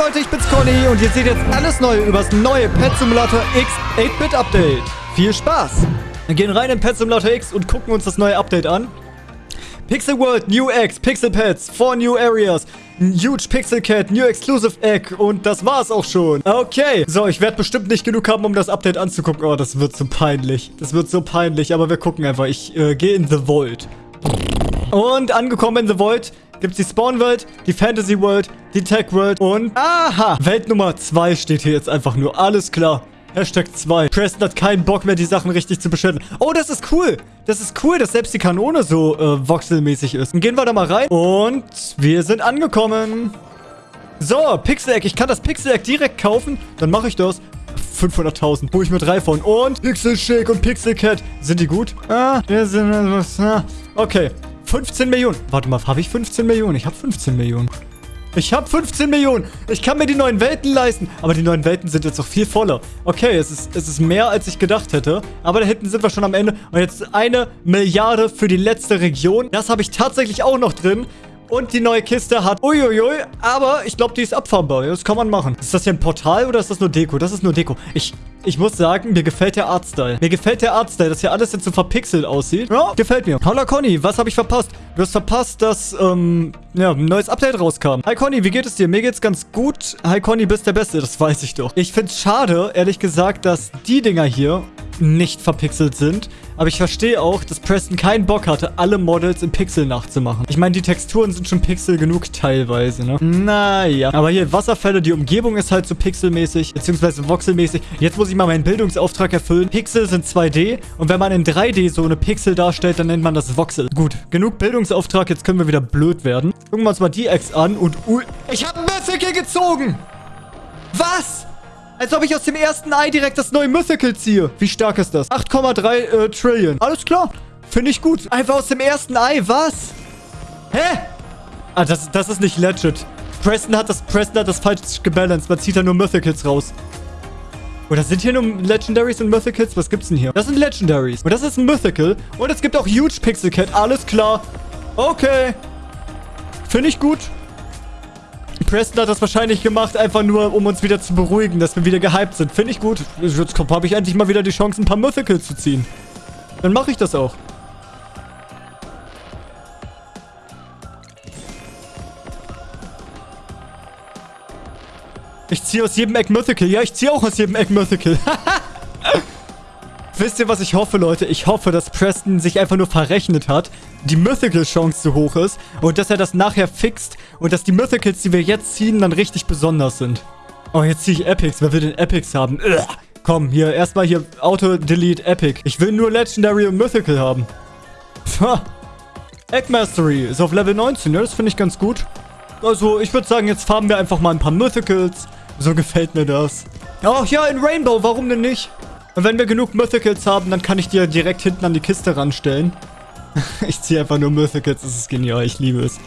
Leute, ich bin's Conny und ihr seht jetzt alles Neue über das neue Pet Simulator X 8-Bit Update. Viel Spaß! Wir gehen rein in Pet Simulator X und gucken uns das neue Update an. Pixel World, New X, Pixel Pets, 4 New Areas, Huge Pixel Cat, New Exclusive Egg und das war's auch schon. Okay, so, ich werde bestimmt nicht genug haben, um das Update anzugucken. Oh, das wird so peinlich. Das wird so peinlich, aber wir gucken einfach. Ich äh, gehe in The Vault. Und angekommen in The Vault gibt es die Spawn World, die Fantasy World, die Tech World und... Aha! Welt Nummer 2 steht hier jetzt einfach nur. Alles klar. Hashtag 2. Preston hat keinen Bock mehr, die Sachen richtig zu beschützen. Oh, das ist cool. Das ist cool, dass selbst die Kanone so äh, voxelmäßig ist. Dann gehen wir da mal rein. Und wir sind angekommen. So, Pixel-Egg. Ich kann das Pixel-Egg direkt kaufen. Dann mache ich das. 500.000. Hol ich mir drei von. Und Pixel Shake und Pixel Cat. Sind die gut? Ah, wir sind... Okay. 15 Millionen. Warte mal, habe ich 15 Millionen? Ich habe 15 Millionen. Ich habe 15 Millionen. Ich kann mir die neuen Welten leisten. Aber die neuen Welten sind jetzt noch viel voller. Okay, es ist, es ist mehr, als ich gedacht hätte. Aber da hinten sind wir schon am Ende. Und jetzt eine Milliarde für die letzte Region. Das habe ich tatsächlich auch noch drin. Und die neue Kiste hat... Uiuiui. Aber ich glaube, die ist abfahrbar. Das kann man machen. Ist das hier ein Portal oder ist das nur Deko? Das ist nur Deko. Ich... Ich muss sagen, mir gefällt der Artstyle. Mir gefällt der Artstyle, dass hier alles jetzt so verpixelt aussieht. Ja, gefällt mir. Holla Conny, was habe ich verpasst? Du hast verpasst, dass, ähm, ja, ein neues Update rauskam. Hi Conny, wie geht es dir? Mir geht's ganz gut. Hi Conny, bist der Beste, das weiß ich doch. Ich find's schade, ehrlich gesagt, dass die Dinger hier nicht verpixelt sind. Aber ich verstehe auch, dass Preston keinen Bock hatte, alle Models in Pixel nachzumachen. Ich meine, die Texturen sind schon Pixel genug teilweise, ne? Naja. Aber hier Wasserfälle, die Umgebung ist halt so pixelmäßig, beziehungsweise voxelmäßig. Jetzt muss ich mal meinen Bildungsauftrag erfüllen. Pixel sind 2D und wenn man in 3D so eine Pixel darstellt, dann nennt man das Voxel. Gut, genug Bildungsauftrag, jetzt können wir wieder blöd werden. Gucken wir uns mal die Ex an und... Ui, ich habe Mythical gezogen! Was? Als ob ich aus dem ersten Ei direkt das neue Mythical ziehe. Wie stark ist das? 8,3 äh, Trillion. Alles klar. Finde ich gut. Einfach aus dem ersten Ei. Was? Hä? Ah, das, das ist nicht legit. Preston hat das, Preston hat das falsch gebalanced. Man zieht da nur Mythicals raus. Oder sind hier nur Legendaries und Mythicals? Was gibt's denn hier? Das sind Legendaries. Und das ist ein Mythical. Und es gibt auch Huge Pixel Cat. Alles klar. Okay. Finde ich gut. Preston hat das wahrscheinlich gemacht, einfach nur, um uns wieder zu beruhigen, dass wir wieder gehypt sind. Finde ich gut. Jetzt habe ich endlich mal wieder die Chance, ein paar Mythicals zu ziehen. Dann mache ich das auch. Ich ziehe aus jedem Eck Mythical. Ja, ich ziehe auch aus jedem Eck Mythical. Wisst ihr, was ich hoffe, Leute? Ich hoffe, dass Preston sich einfach nur verrechnet hat, die Mythical-Chance zu hoch ist und dass er das nachher fixt und dass die Mythicals, die wir jetzt ziehen, dann richtig besonders sind. Oh, jetzt ziehe ich Epics. Wer will denn Epics haben? Ugh. Komm, hier, erstmal hier Auto-Delete Epic. Ich will nur Legendary und Mythical haben. Ha. Egg Mastery ist auf Level 19, ja, das finde ich ganz gut. Also, ich würde sagen, jetzt farben wir einfach mal ein paar Mythicals. So gefällt mir das. Ach ja, in Rainbow, warum denn nicht? Und wenn wir genug Mythicals haben, dann kann ich ja direkt hinten an die Kiste ranstellen. ich ziehe einfach nur Mythicals. Das ist genial. Ich liebe es.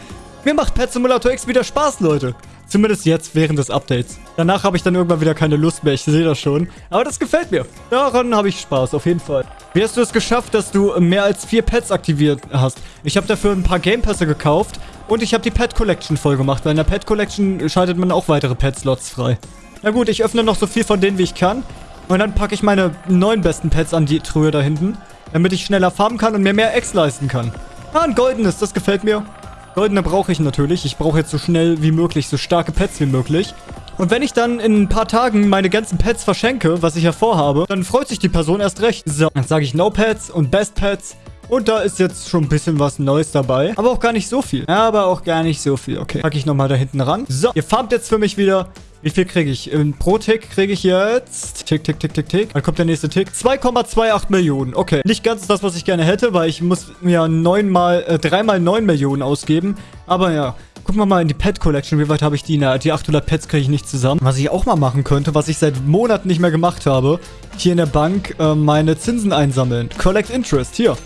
Mir macht Pet Simulator X wieder Spaß, Leute. Zumindest jetzt, während des Updates. Danach habe ich dann irgendwann wieder keine Lust mehr. Ich sehe das schon. Aber das gefällt mir. Daran habe ich Spaß, auf jeden Fall. Wie hast du es geschafft, dass du mehr als vier Pets aktiviert hast? Ich habe dafür ein paar Game Pässe gekauft. Und ich habe die Pet Collection voll gemacht. Weil in der Pet Collection schaltet man auch weitere Pet-Slots frei. Na gut, ich öffne noch so viel von denen, wie ich kann. Und dann packe ich meine neun besten Pets an die Truhe da hinten, damit ich schneller farmen kann und mir mehr Eggs leisten kann. Ah, ein goldenes, das gefällt mir. Goldene brauche ich natürlich. Ich brauche jetzt so schnell wie möglich, so starke Pets wie möglich. Und wenn ich dann in ein paar Tagen meine ganzen Pets verschenke, was ich ja vorhabe, dann freut sich die Person erst recht. So, dann sage ich No Pets und Best Pets. Und da ist jetzt schon ein bisschen was Neues dabei. Aber auch gar nicht so viel. Aber auch gar nicht so viel. Okay, packe ich nochmal da hinten ran. So, ihr farmt jetzt für mich wieder wie viel kriege ich? Pro Tick kriege ich jetzt... Tick, tick, tick, tick, tick. Dann kommt der nächste Tick. 2,28 Millionen. Okay. Nicht ganz das, was ich gerne hätte, weil ich muss mir neunmal, äh, dreimal 9 Millionen ausgeben. Aber ja. Gucken wir mal in die Pet Collection. Wie weit habe ich die? Na, die 800 Pets kriege ich nicht zusammen. Was ich auch mal machen könnte, was ich seit Monaten nicht mehr gemacht habe. Hier in der Bank äh, meine Zinsen einsammeln. Collect Interest. Hier.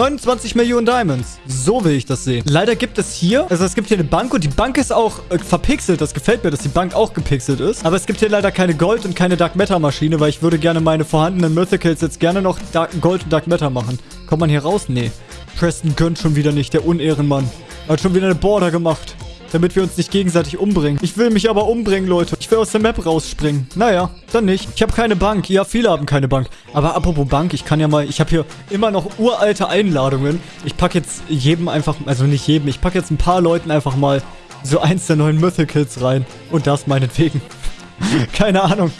29 Millionen Diamonds. So will ich das sehen. Leider gibt es hier, also es gibt hier eine Bank und die Bank ist auch äh, verpixelt. Das gefällt mir, dass die Bank auch gepixelt ist. Aber es gibt hier leider keine Gold- und keine Dark Matter Maschine, weil ich würde gerne meine vorhandenen Mythicals jetzt gerne noch Dark Gold und Dark Matter machen. Kommt man hier raus? Nee. Preston gönnt schon wieder nicht, der Unehrenmann. Er hat schon wieder eine Border gemacht. Damit wir uns nicht gegenseitig umbringen. Ich will mich aber umbringen, Leute. Ich will aus der Map rausspringen. Naja, dann nicht. Ich habe keine Bank. Ja, viele haben keine Bank. Aber apropos Bank, ich kann ja mal... Ich habe hier immer noch uralte Einladungen. Ich packe jetzt jedem einfach... Also nicht jedem. Ich packe jetzt ein paar Leuten einfach mal so eins der neuen Mythicals rein. Und das meinetwegen. keine Ahnung.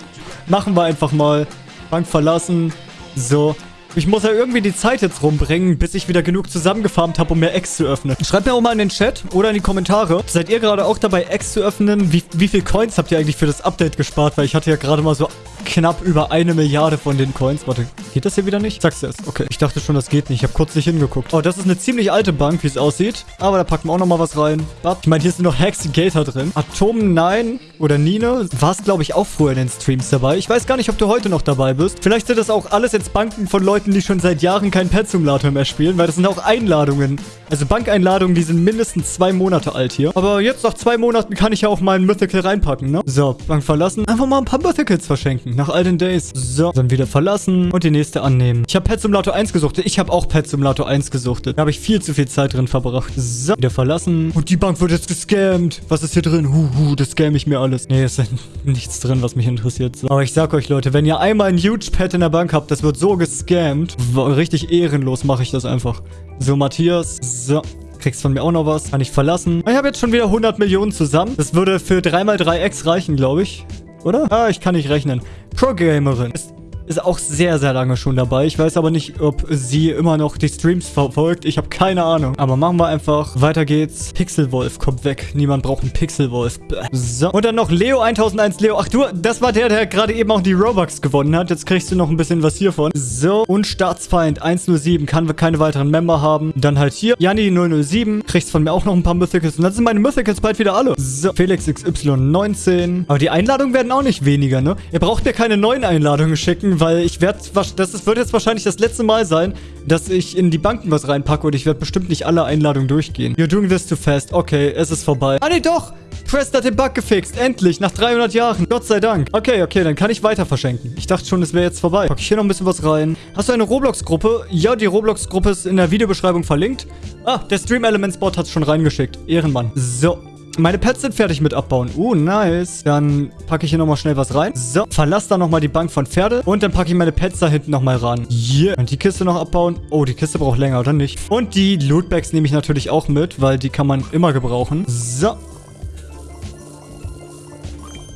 Machen wir einfach mal. Bank verlassen. So. Ich muss ja irgendwie die Zeit jetzt rumbringen, bis ich wieder genug zusammengefarmt habe, um mehr Eggs zu öffnen. Schreibt mir auch mal in den Chat oder in die Kommentare. Seid ihr gerade auch dabei, Eggs zu öffnen? Wie, wie viel Coins habt ihr eigentlich für das Update gespart? Weil ich hatte ja gerade mal so knapp über eine Milliarde von den Coins. Warte, geht das hier wieder nicht? Du es? Okay, ich dachte schon, das geht nicht. Ich habe kurz nicht hingeguckt. Oh, das ist eine ziemlich alte Bank, wie es aussieht. Aber da packen wir auch nochmal was rein. Ich meine, hier sind noch Hex drin. Atom 9 oder Nine war es, glaube ich, auch früher in den Streams dabei. Ich weiß gar nicht, ob du heute noch dabei bist. Vielleicht sind das auch alles jetzt Banken von Leuten, die schon seit Jahren keinen Pet Simulator mehr spielen, weil das sind auch Einladungen. Also Bankeinladungen, die sind mindestens zwei Monate alt hier. Aber jetzt nach zwei Monaten kann ich ja auch mal ein Mythical reinpacken, ne? So, Bank verlassen. Einfach mal ein paar Mythicals verschenken. Nach all den Days. So, dann wieder verlassen und die nächste annehmen. Ich habe Pet Simulator 1 gesuchtet. Ich habe auch Pet Simulator 1 gesuchtet. Da habe ich viel zu viel Zeit drin verbracht. So, wieder verlassen. Und die Bank wird jetzt gescammt. Was ist hier drin? Huhu, das scam ich mir alles. Nee, ist nichts drin, was mich interessiert. So. Aber ich sag euch, Leute, wenn ihr einmal ein Huge Pet in der Bank habt, das wird so gescammt. Richtig ehrenlos mache ich das einfach. So, Matthias. So. Kriegst von mir auch noch was. Kann ich verlassen. Ich habe jetzt schon wieder 100 Millionen zusammen. Das würde für 3x3x reichen, glaube ich. Oder? Ah, ich kann nicht rechnen. Pro-Gamerin. Ist ist auch sehr, sehr lange schon dabei. Ich weiß aber nicht, ob sie immer noch die Streams verfolgt. Ich habe keine Ahnung. Aber machen wir einfach. Weiter geht's. Pixelwolf kommt weg. Niemand braucht einen Pixelwolf. So. Und dann noch Leo 1001 Leo. Ach du, das war der, der gerade eben auch die Robux gewonnen hat. Jetzt kriegst du noch ein bisschen was hiervon. So. Und Staatsfeind 107. Kann wir keine weiteren Member haben. Dann halt hier. Janni 007. Kriegst von mir auch noch ein paar Mythicals. Und dann sind meine Mythicals bald wieder alle. So. Felix XY 19. Aber die Einladungen werden auch nicht weniger, ne? Ihr braucht mir keine neuen Einladungen schicken, weil ich werde, das wird jetzt wahrscheinlich das letzte Mal sein, dass ich in die Banken was reinpacke und ich werde bestimmt nicht alle Einladungen durchgehen. You're doing this too fast. Okay, es ist vorbei. Ah, nee, doch. Prest hat den Bug gefixt. Endlich. Nach 300 Jahren. Gott sei Dank. Okay, okay, dann kann ich weiter verschenken. Ich dachte schon, es wäre jetzt vorbei. Pack ich hier noch ein bisschen was rein. Hast du eine Roblox-Gruppe? Ja, die Roblox-Gruppe ist in der Videobeschreibung verlinkt. Ah, der Stream Elements Bot hat es schon reingeschickt. Ehrenmann. So. Meine Pets sind fertig mit abbauen. Uh, nice. Dann packe ich hier nochmal schnell was rein. So, verlass da nochmal die Bank von Pferde. Und dann packe ich meine Pets da hinten nochmal ran. Yeah. Und die Kiste noch abbauen. Oh, die Kiste braucht länger, oder nicht? Und die Lootbags nehme ich natürlich auch mit, weil die kann man immer gebrauchen. So.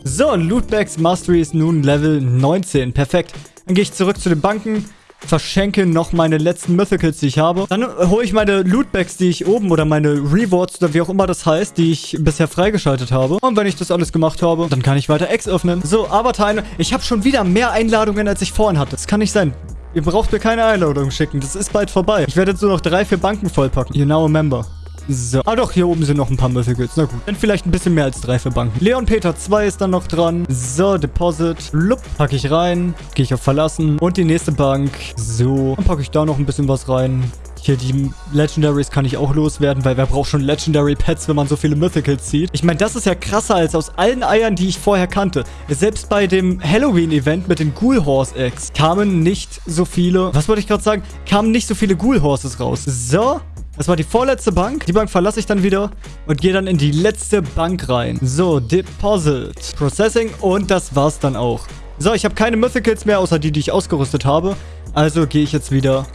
So, Lootbags Mastery ist nun Level 19. Perfekt. Dann gehe ich zurück zu den Banken verschenke noch meine letzten Mythicals, die ich habe. Dann hole ich meine Lootbags, die ich oben oder meine Rewards oder wie auch immer das heißt, die ich bisher freigeschaltet habe. Und wenn ich das alles gemacht habe, dann kann ich weiter Eggs öffnen. So, Avatar, ich habe schon wieder mehr Einladungen, als ich vorhin hatte. Das kann nicht sein. Ihr braucht mir keine Einladung schicken. Das ist bald vorbei. Ich werde jetzt nur noch drei, vier Banken vollpacken. You now a member. So. Ah doch, hier oben sind noch ein paar Mythicals. Na gut. Dann vielleicht ein bisschen mehr als drei für Banken. Leon Peter 2 ist dann noch dran. So, Deposit. Lupp, packe ich rein. Gehe ich auf Verlassen. Und die nächste Bank. So. Dann packe ich da noch ein bisschen was rein. Hier, die Legendaries kann ich auch loswerden, weil wer braucht schon Legendary Pets, wenn man so viele Mythicals zieht? Ich meine, das ist ja krasser als aus allen Eiern, die ich vorher kannte. Selbst bei dem Halloween-Event mit den Ghoul Horse Eggs kamen nicht so viele, was wollte ich gerade sagen, kamen nicht so viele Ghoul Horses raus. So, das war die vorletzte Bank. Die Bank verlasse ich dann wieder und gehe dann in die letzte Bank rein. So, Deposit, Processing und das war's dann auch. So, ich habe keine Mythicals mehr, außer die, die ich ausgerüstet habe. Also gehe ich jetzt wieder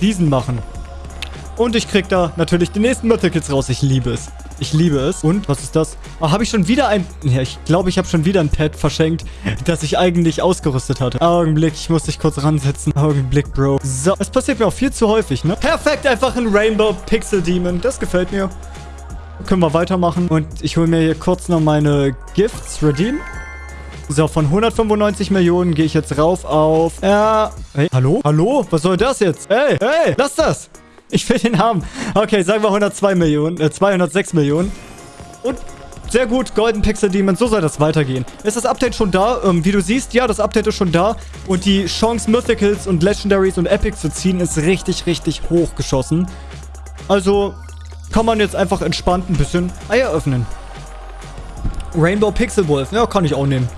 diesen machen. Und ich krieg da natürlich die nächsten Mythicals raus. Ich liebe es. Ich liebe es. Und, was ist das? Oh, habe ich schon wieder ein... Ja, ich glaube, ich habe schon wieder ein Pad verschenkt, das ich eigentlich ausgerüstet hatte. Augenblick, ich muss dich kurz ransetzen. Augenblick, Bro. So, es passiert mir auch viel zu häufig, ne? Perfekt, einfach ein Rainbow Pixel Demon. Das gefällt mir. Können wir weitermachen. Und ich hole mir hier kurz noch meine Gifts Redeem. So, von 195 Millionen gehe ich jetzt rauf auf... Äh, hey, hallo? Hallo? Was soll das jetzt? Hey, hey, lass das! Ich will den haben. Okay, sagen wir 102 Millionen, äh, 206 Millionen. Und sehr gut, Golden Pixel Demon, so soll das weitergehen. Ist das Update schon da? Ähm, wie du siehst, ja, das Update ist schon da. Und die Chance, Mythicals und Legendaries und Epics zu ziehen, ist richtig, richtig hoch geschossen. Also kann man jetzt einfach entspannt ein bisschen Eier öffnen. Rainbow Pixel Wolf, ja, kann ich auch nehmen.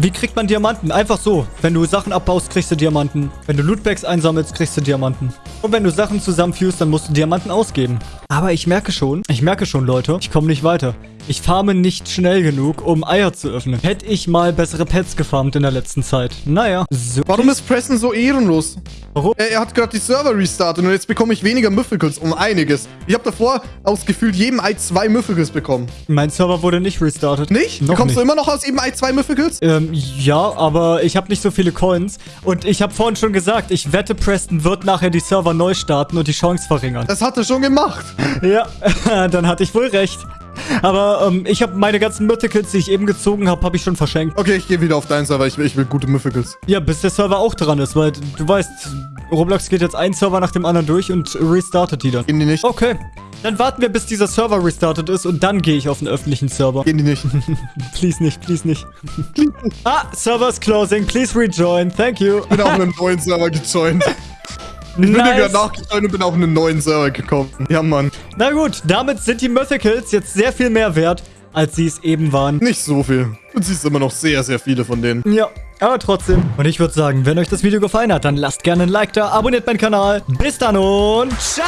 Wie kriegt man Diamanten? Einfach so. Wenn du Sachen abbaust, kriegst du Diamanten. Wenn du Lootbags einsammelst, kriegst du Diamanten. Und wenn du Sachen zusammenführst, dann musst du Diamanten ausgeben. Aber ich merke schon, ich merke schon, Leute, ich komme nicht weiter. Ich farme nicht schnell genug, um Eier zu öffnen. Hätte ich mal bessere Pets gefarmt in der letzten Zeit. Naja. So. Warum ist Preston so ehrenlos? Warum? Er, er hat gerade die Server restartet und jetzt bekomme ich weniger Mythicals um einiges. Ich habe davor aus gefühlt jedem Ei zwei Mythicals bekommen. Mein Server wurde nicht restartet. Nicht? Noch Bekommst nicht. du immer noch aus jedem Ei zwei Mythicals? Ähm, ja, aber ich habe nicht so viele Coins. Und ich habe vorhin schon gesagt, ich wette, Preston wird nachher die Server neu starten und die Chance verringern. Das hat er schon gemacht. Ja, dann hatte ich wohl recht. Aber ähm, ich habe meine ganzen Mythicals, die ich eben gezogen habe, habe ich schon verschenkt. Okay, ich gehe wieder auf deinen Server. Ich will, ich will gute Mythicals. Ja, bis der Server auch dran ist, weil du weißt, Roblox geht jetzt ein Server nach dem anderen durch und restartet die dann. Gehen die nicht? Okay, dann warten wir, bis dieser Server restartet ist und dann gehe ich auf den öffentlichen Server. Gehen die nicht? Please nicht, please nicht. ah, Server is closing. Please rejoin. Thank you. bin auf einen neuen Server gejoint. Ich bin Nice. gerade nachgejoint und bin auf einen neuen Server gekommen. Ja, Mann. Na gut, damit sind die Mythicals jetzt sehr viel mehr wert, als sie es eben waren. Nicht so viel. Du siehst immer noch sehr, sehr viele von denen. Ja, aber trotzdem. Und ich würde sagen, wenn euch das Video gefallen hat, dann lasst gerne ein Like da, abonniert meinen Kanal. Bis dann und ciao!